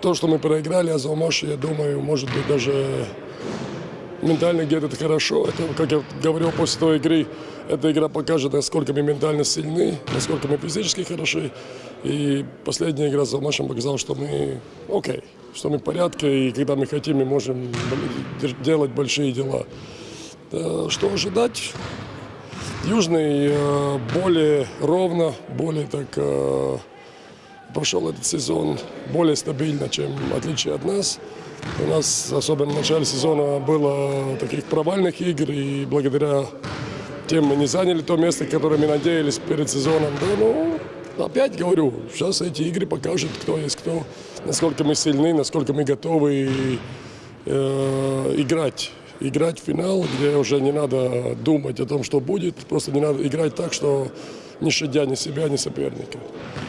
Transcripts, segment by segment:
то, что мы проиграли Азалмаш, я думаю, может быть, даже ментально где-то хорошо. Это, как я говорил после той игры, эта игра покажет, насколько мы ментально сильны, насколько мы физически хороши. И последняя игра с Алмашем показала, что мы окей, что мы в порядке, и когда мы хотим, мы можем делать большие дела. Да, Что ожидать? Южный э, более ровно, более так э, прошел этот сезон более стабильно, чем в отличие от нас. У нас, особенно в начале сезона, было таких провальных игр, и благодаря тем мы не заняли то место, которое мы надеялись перед сезоном. Да, ну, опять говорю, сейчас эти игры покажут, кто есть кто, насколько мы сильны, насколько мы готовы э, играть. Играть в финал, где уже не надо думать о том, что будет, просто не надо играть так, что не щадя ни себя, ни соперника.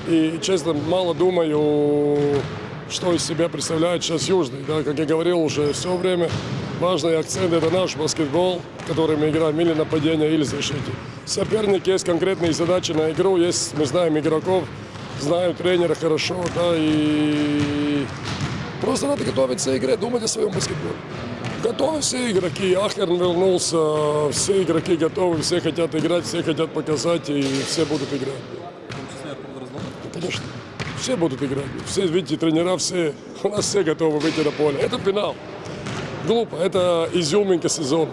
И, честно, мало думаю, что из себя представляет сейчас Южный. Да, как я говорил уже все время, важный акцент – это наш баскетбол, который мы играем или нападение, или защите. Соперник есть конкретные задачи на игру, есть, мы знаем игроков, знаем тренера хорошо, да, и просто надо готовиться к игре, думать о своем баскетболе. Готовы все игроки, Ахерн вернулся, все игроки готовы, все хотят играть, все хотят показать, и все будут играть. Конечно. Все будут играть. Все, видите, тренера все, у нас все готовы выйти на поле. Это финал. Глупо, это изюминка сезона.